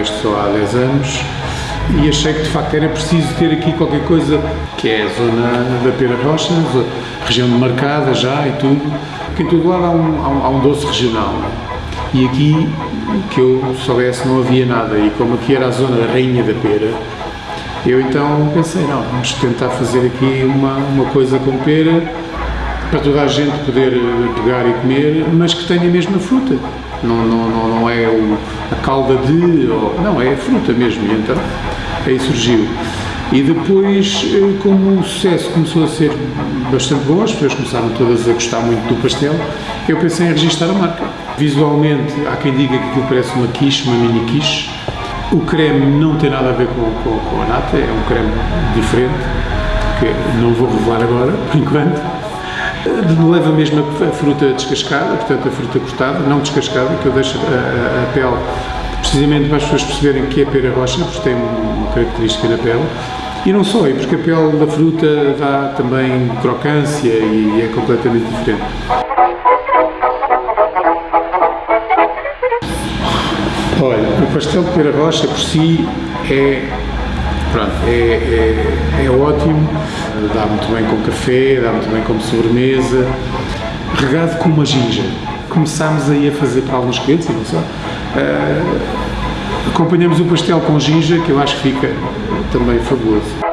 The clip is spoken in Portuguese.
acho que só há 10 anos, e achei que de facto era preciso ter aqui qualquer coisa que é a zona da Pera Rocha, região demarcada já e tudo, que em todo lado há um, há um, há um doce regional. E aqui, que eu soubesse, não havia nada, e como aqui era a zona da Rainha da Pera, eu então pensei, não, vamos tentar fazer aqui uma, uma coisa com pera, para toda a gente poder pegar e comer, mas que tenha a mesma fruta. Não, não, não, não é o, a calda de, ou, não, é a fruta mesmo, e então aí surgiu. E depois, eh, como o sucesso começou a ser bastante bom, as pessoas começaram todas a gostar muito do pastel, eu pensei em registrar a marca. Visualmente, há quem diga que aquilo parece uma quiche, uma mini quiche. O creme não tem nada a ver com, com, com a nata, é um creme diferente, que não vou revelar agora, por enquanto. Leva mesmo a fruta descascada, portanto a fruta cortada, não descascada, que eu deixo a, a, a pele precisamente para as pessoas perceberem que é pera rocha, porque tem uma característica na pele. E não só, e porque a pele da fruta dá também crocância e é completamente diferente. Olha, o pastel de pera rocha por si é, pronto, é, é, é ótimo, dá muito bem com café, dá muito bem como sobremesa, regado com uma ginja. Começámos aí a fazer para alguns clientes, e não só, uh, acompanhamos o pastel com ginja, que eu acho que fica também fabuloso.